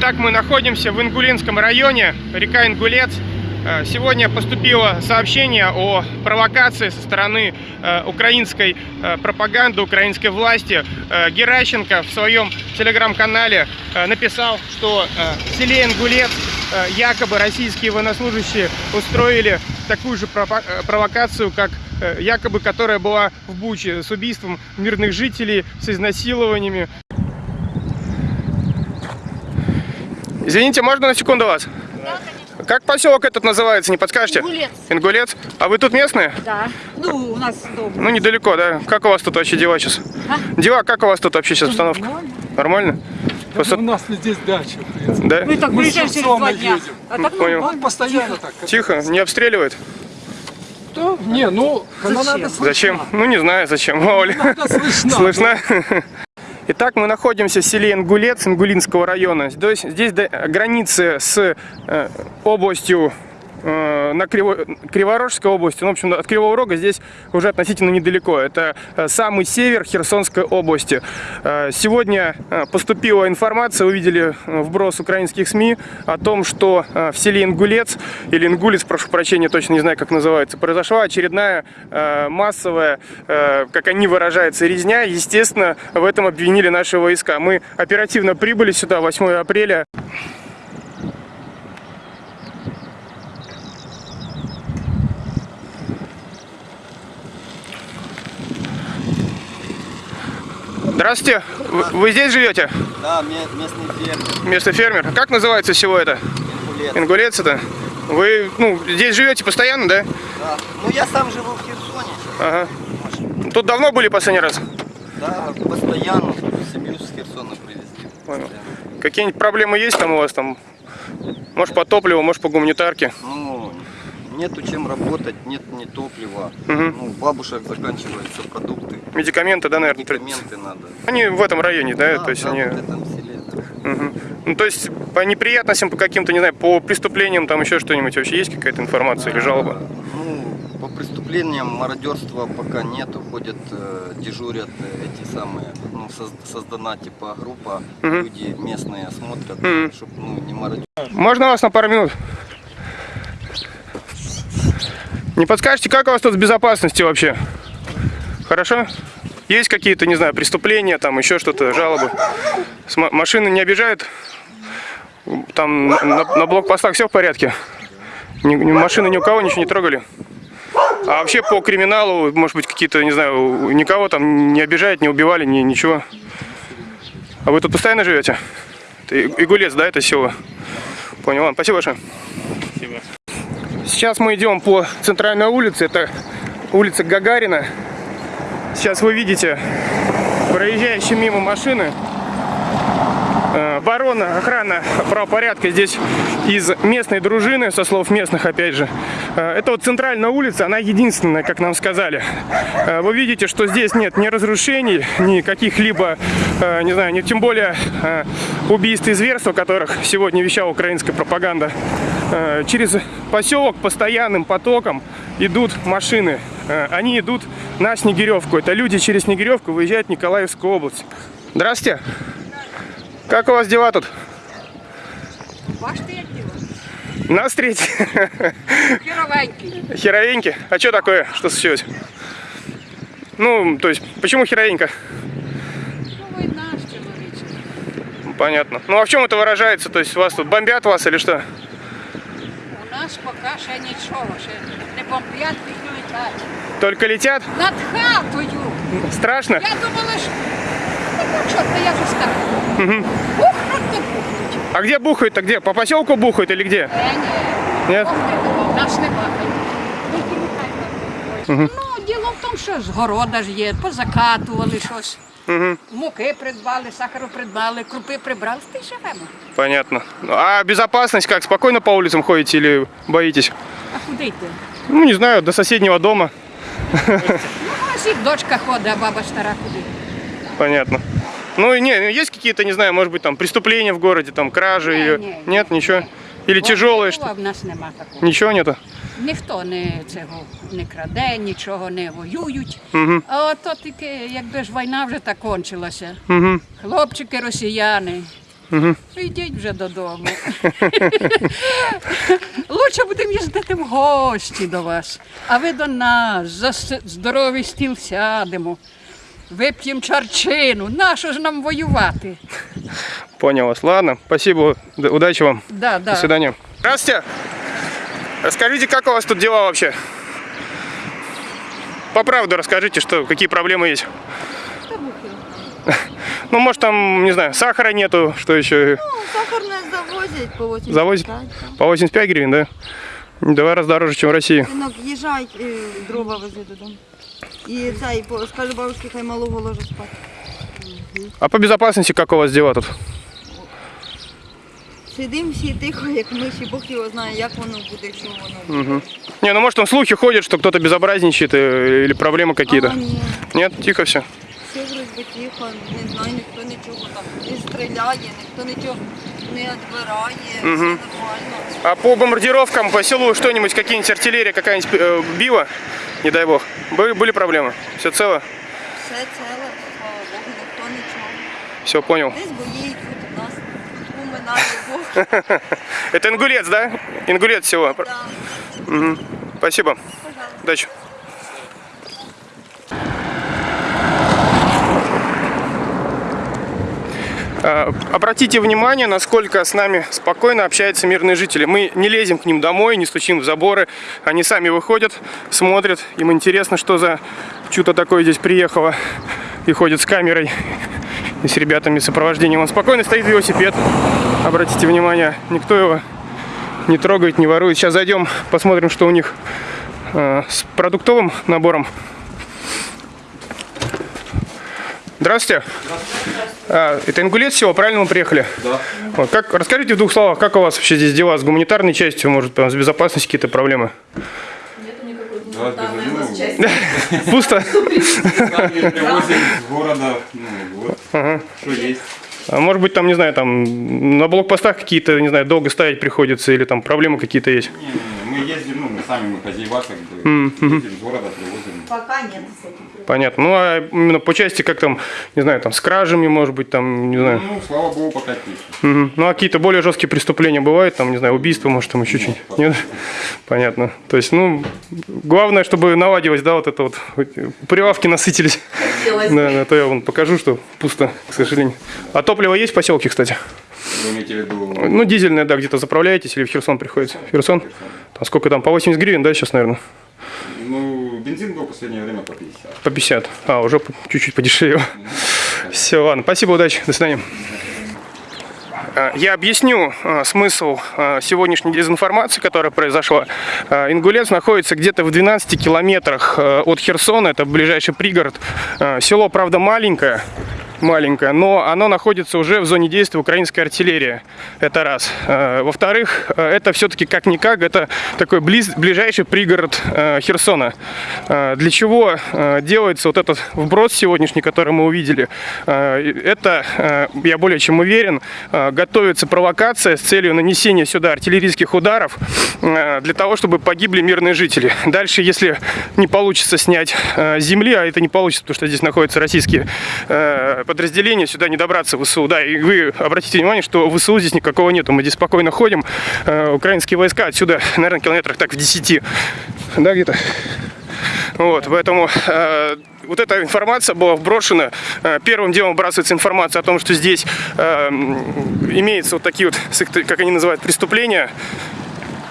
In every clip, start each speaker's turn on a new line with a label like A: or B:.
A: Итак, мы находимся в Ингулинском районе, река Ингулец. Э, Сегодня поступило сообщение о провокации со стороны э, украинской э, пропаганды, украинской власти. Геращенко в своем телеграм-канале написал, что в селе Ингулец якобы российские военнослужащие устроили такую же провокацию, как якобы которая была в Буче с убийством мирных жителей, с изнасилованиями. Извините, можно на секунду вас? Как поселок этот называется, не подскажете?
B: Ингулец.
A: Ингулец? А вы тут местные?
B: Да. Ну, у нас дома.
A: Ну, недалеко, да? Как у вас тут вообще дела сейчас?
B: А?
A: Дела, как у вас тут вообще сейчас обстановка?
B: Нормально.
A: Нормально? Просто-
C: У нас здесь дача, в принципе.
A: Да?
B: Мы так
C: Мы
B: приезжаем через два дня.
C: едем.
B: А так
A: Понял.
B: нормально.
C: Он постоянно так.
A: Тихо, не обстреливает?
C: Да, не, ну, слышна.
A: Зачем? Ну, не знаю, зачем.
C: Иногда слышна.
A: Слышно? Итак, мы находимся в селе Ингулец Ингулинского района. Здесь, здесь до- границы с э, областью на Криво- Криворожской области, ну, в общем, от Кривого Рога здесь уже относительно недалеко. Это э, самый север Херсонской области. Э, Сегодня э, поступила информация, увидели э, вброс украинских СМИ о том, что э, в селе Ингулец, или Ингулец, прошу прощения, точно не знаю, как называется, произошла очередная э, массовая, э, как они выражаются, резня. Естественно, в этом обвинили наши войска. Мы оперативно прибыли сюда 8 апреля. Здравствуйте, вы, вы здесь живете?
D: Да, ме- местный фермер,
A: Местный фермер. Как называется село это?
D: ингулец.
A: Ингулец это? Вы ну, здесь живете постоянно, да?
D: Да. Ну я сам живу в Херсоне.
A: Ага. Тут давно были последний раз?
D: Да, постоянно семью с Херсона привезли.
A: Понял. Какие-нибудь проблемы есть там у вас там? Может по топливу, может по гуманитарке?
D: Ну, нету чем работать, нет ни топлива.
A: Мгм.
D: Ну, бабушек заканчиваются продукты.
A: Медикаменты, да, наверное?
D: Медикаменты надо.
A: Они в этом районе, да?
D: Да,
A: то есть
D: да,
A: они...
D: в этом селе. да.
A: Мгм. Ну, то есть по неприятностям, по каким-то, не знаю, по преступлениям, там еще что-нибудь вообще есть какая-то информация или жалоба?
D: Ну, по преступлениям мародерства пока нету. Ходят, э, дежурят э, эти самые, ну, соз- создана типа группа,
A: Мгм.
D: люди местные смотрят,
A: Мгм.
D: чтобы ну, не мародерить.
A: Можно вас на пару минут? Не подскажете, как у вас тут с безопасностью вообще? Хорошо? Есть какие-то, не знаю, преступления, там еще что-то, жалобы? Машины не обижают? Там на, на- блокпостах все в порядке? Ни, ни- машины ни у кого ничего не трогали? А вообще по криминалу, может быть, какие-то, не знаю, никого там не обижают, не убивали, ни, ничего? А вы тут постоянно живете? Это Игулец, да, это село? Понял, ладно, спасибо большое. Сейчас мы идем по центральной улице, это улица Гагарина. Сейчас вы видите проезжающие мимо машины. Э, Оборона, охрана правопорядка здесь из местной дружины, со слов местных опять же. Э, Это вот центральная улица, она единственная, как нам сказали. Э, Вы видите, что здесь нет ни разрушений, ни каких-либо, э, не знаю, ни тем более э, убийств и зверств, о которых сегодня вещала украинская пропаганда. Э, Через поселок постоянным потоком идут машины. Э, Они идут на Снегиревку. Это люди через Снегиревку выезжают в Николаевскую область. Здравствуйте. Как у вас дела тут?
B: Бачите, як діло?
A: На встрече.
B: Херовенький.
A: Херовеньки? А что такое? Что случилось? Ну, то есть, почему херовенька?
B: Ну, війна ж чоловіче.
A: Понятно. Ну, а в чем это выражается? То есть, вас тут бомбят вас или что?
B: У нас поки ще нічого, ще не бомблять, не летять.
A: Только летят?
B: Над хатою.
A: Страшно?
B: Я думала, що... Ну, що ти, я вже скажу. Бухнуть, то бухнуть.
A: А где бухают-то? Где? По поселку бухают или где?
B: Е, ні.
A: Нет?
B: Бухнуть, Нас немає. Тільки нехай там. Ну, діло в тому, що з города ж є, позакатували щось. Муки придбали, сахару придбали, крупи прибрали, ти живемо.
A: Понятно. А безопасность как? Спокойно по улицам ходите или боитесь?
B: А куди йти?
A: Ну, не знаю, до соседнего дома.
B: Ну, ось і дочка ходить, а баба стара куди.
A: Понятно. Ну, и не, есть какие-то, не знаю, может быть, там преступления в городе, там кражи
B: Не,
A: или...
B: не,
A: Нет, ничего? Или
B: От
A: тяжелые, что?
B: В нас нема такого.
A: Ничего нету?
B: Ніхто не цього не краде, нічого не воюють.
A: Угу.
B: А от то тільки, якби ж війна вже так кончилася.
A: Угу.
B: Хлопчики росіяни Йдіть вже додому. Лучше будемо їздити в гості до вас, а ви до нас за здоровий стіл сядемо. Вип'ємо чарчину. Нащо ж нам воювати?
A: Понял вас. Ладно, спасибо. Удачи вам.
B: Да, да.
A: До свидания. Здравствуйте. Расскажите, как у вас тут дела вообще? По правду расскажите, что, какие проблемы есть. Ну, может, там, не знаю, сахара нету, что еще?
E: Ну, сахарное завозять по 85.
A: Завозять? По 85 гривен, да? Два раза дороже, чем в России.
E: Синок, їжджай, е, дрова вези додому. І цей, по- скажи бабушці, хай малого ложить спати.
A: А по безопасности как у вас дела тут?
E: Сидим всі тихо, як миші, Бог його знає, як воно буде, що воно буде.
A: Не, ну может там слухи ходят, что кто-то безобразничает э, или проблемы какие-то.
E: А, ні,
A: Нет, тихо все.
E: все вроді тихо, не знаю, ніхто нічого там не стріляє, ніхто нічого не відбирає, все нормально.
A: А по бомбардировкам по селу что-нибудь, какие-нибудь артиллерия какая-нибудь э, била? Не дай бог. Были, были проблемы? Все цело?
E: Все ціле, слава Богу, ніхто нічого.
A: Все, понял.
E: Десь бої
A: Это ингулец, да? Ингулец всего.
E: Да.
A: Спасибо. Удачи. А, Обратите внимание, насколько с нами спокойно общаются мирные жители. Мы не лезем к ним домой, не стучим в заборы. Они сами выходят, смотрят. Им интересно, что за чудо такое здесь приехало. И ходят с камерой и с ребятами сопровождением. Он спокойно стоит велосипед. Обратите внимание, никто его не трогает, не ворует. Сейчас зайдем, посмотрим, что у них э, с продуктовым набором. Здравствуйте. А, это Ингулец всего, правильно мы приехали?
F: Да.
A: Вот, как, расскажите в двух словах, как у вас вообще здесь дела с гуманитарной частью, может, там, с безопасностью какие-то проблемы?
F: Да, ну,
A: Пусто?
F: сами привозим с города, ну, вот, что есть.
A: А может быть, там, не знаю, там на блокпостах какие-то, не знаю, долго ставить приходится, или там проблемы какие-то есть?
F: Не, не, мы ездим, ну, мы сами, мы хозяева, как бы, ездим с города, привозим.
E: Пока нет.
A: Понятно. Ну, а именно по части, как там, не знаю, там с кражами, может быть, там, не знаю.
F: Ну, слава богу, пока тише.
A: Мгм. Ну, а какие-то более жесткие преступления бывают, там, не знаю, убийства, может, там еще что-нибудь? Нет? Понятно. То есть, ну, главное, чтобы наладилось, да, вот это вот, прилавки насытились. Да, да, то я вам покажу, что пусто, к сожалению. А топливо есть в поселке, кстати?
F: Вы имеете в виду,
A: Ну, дизельное, да, где-то заправляетесь или в Херсон приходится? В Херсон? Там сколько там, по 80 гривен, да, сейчас, наверное?
F: ну, бензин был в последнее время по 50.
A: По 50. А, уже чуть-чуть подешевле. Все, ладно, спасибо, удачи, до свидания. А, Я объясню а, смысл а, сегодняшней дезинформации, которая произошла. Ингулец находится где-то в 12 километрах от Херсона, это ближайший пригород. Село, правда, маленькое, маленькое, но оно находится уже в зоне действия украинской артиллерии. Это раз. А, Во-вторых, а, это все-таки как-никак, это такой близ, ближайший пригород а, Херсона. Для чего делается вот этот вброс сегодняшний, который мы увидели? Это, я более чем уверен, готовится провокация с целью нанесения сюда артиллерийских ударов для того, чтобы погибли мирные жители. Дальше, если не получится снять земли, а это не получится, потому что здесь находятся российские подразделения, сюда не добраться в ВСУ. Да, и вы обратите внимание, что ВСУ здесь никакого нету. Мы здесь спокойно ходим. Э, Украинские войска отсюда, наверное, километрах так в 10. Да, где-то? Вот, поэтому э, вот эта информация была вброшена. Э, первым делом вбрасывается информация о том, что здесь э, имеются вот такие вот, как они называют, преступления.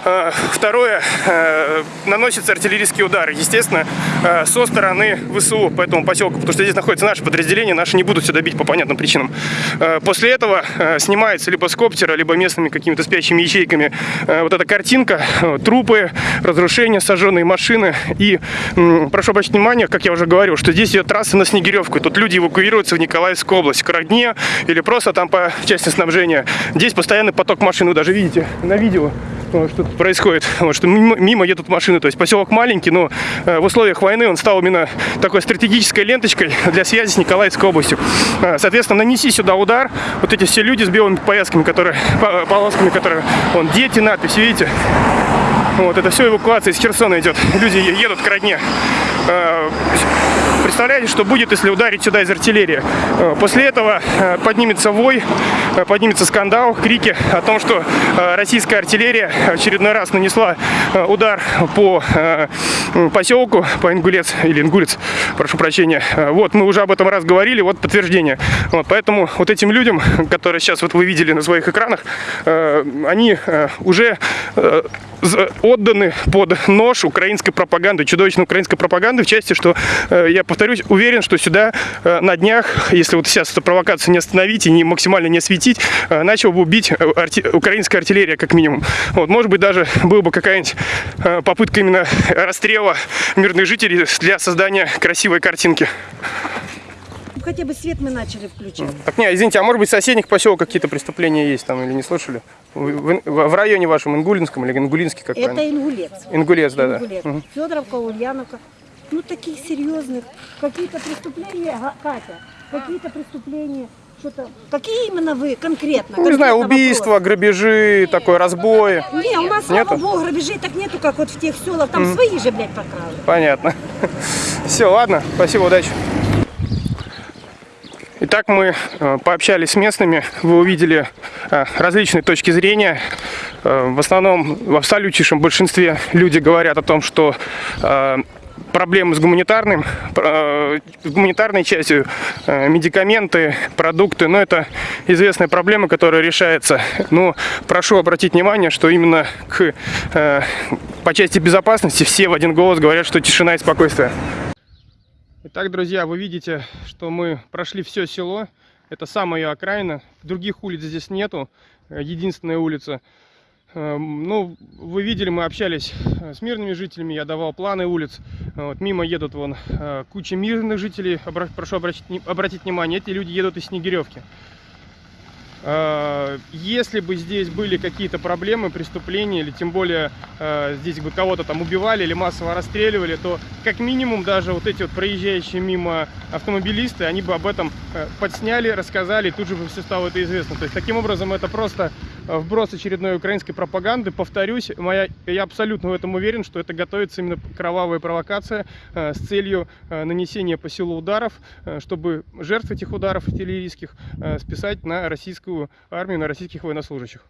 A: Э, Второе, э, наносятся артиллерийские удары, естественно, э, со стороны ВСУ по этому поселку, потому что здесь находятся наши подразделения, наши не будут сюда бить по понятным причинам. После этого снимается либо с коптера, либо местными какими-то спящими ячейками вот эта картинка, трупы, разрушения, сожженные машины. И прошу обратить внимание, как я уже говорил, что здесь идет трасса на Снегиревку, тут люди эвакуируются в Николаевскую область, к Родне или просто там по части снабжения. Здесь постоянный поток машин, вы даже видите на видео, что тут происходит. Вот, что мимо, едут машины. То есть поселок маленький, но э, в условиях войны он стал именно такой стратегической ленточкой для связи с Николаевской областью. Э, Соответственно, нанеси сюда удар. Вот эти все люди с белыми повязками, которые, по- полосками, которые, вон, дети, надпись, видите? Вот, это все эвакуация из Херсона идет. Люди едут к родне. Э, представляете, что будет, если ударить сюда из артиллерии? Э, После этого э, поднимется вой, поднимется скандал, крики о том, что российская артиллерия очередной раз нанесла удар по поселку, по Ингулец, или Ингулец, прошу прощения. Вот, мы уже об этом раз говорили, вот подтверждение. Вот, поэтому вот этим людям, которые сейчас вот вы видели на своих экранах, они уже отданы под нож украинской пропаганды, чудовищной украинской пропаганды, в части, что, э, я повторюсь, уверен, что сюда э, на днях, если вот сейчас эту провокацию не остановить и не максимально не осветить, э, начал бы убить арти- украинская артиллерия, как минимум. Вот, может быть, даже была бы какая-нибудь попытка именно расстрела мирных жителей для создания красивой картинки.
G: Хотя бы свет мы начали включать.
A: Так, не, извините, а может быть в соседних поселках какие-то преступления есть там или не слышали? В, в- в районе вашем Ингулинском или Ингулинский, как
G: Это
A: правильно?
G: Ингулец.
A: Ингулец, да, да.
G: Ингулец. Федоровка, Ульяновка. Ну, таких серьезных. Какие-то преступления, Катя, какие-то преступления, что-то. Какие именно вы конкретно?
A: Ну, не знаю, убийства,
G: вопрос.
A: грабежи, такой разбои.
G: Не, у нас, слава
A: Нету?
G: богу, грабежей так нету, как вот в тех селах. Там свои же, блядь, покрали.
A: Понятно. Все, ладно, спасибо, удачи. Итак, мы э, пообщались с местными, вы увидели э, различные точки зрения. Э, В основном, в абсолютнейшем большинстве люди говорят о том, что проблемы с гуманитарным, э, с гуманитарной частью, э, медикаменты, продукты, но это известная проблема, которая решается. Но прошу обратить внимание, что именно к, э, по части безопасности все в один голос говорят, что тишина и спокойствие. Итак, друзья, вы видите, что мы прошли все село. Это самая окраина. Других улиц здесь нету. Единственная улица. Эм, Ну, вы видели, мы общались э, с мирными жителями, я давал планы улиц. Вот, мимо едут вон э, куча мирных жителей. Обра- Прошу обратить, обратить внимание, эти люди едут из Снегиревки. Э, Если бы здесь были какие-то проблемы, преступления, или тем более здесь бы кого-то там убивали или массово расстреливали, то как минимум даже вот эти вот проезжающие мимо автомобилисты, они бы об этом подсняли, рассказали, и тут же бы все стало это известно. То есть таким образом это просто вброс очередной украинской пропаганды. Повторюсь, моя, я абсолютно в этом уверен, что это готовится именно кровавая провокация э, с целью э, нанесения по селу ударов, э, чтобы жертв этих ударов артиллерийских э, списать на российскую армию, на российских военнослужащих.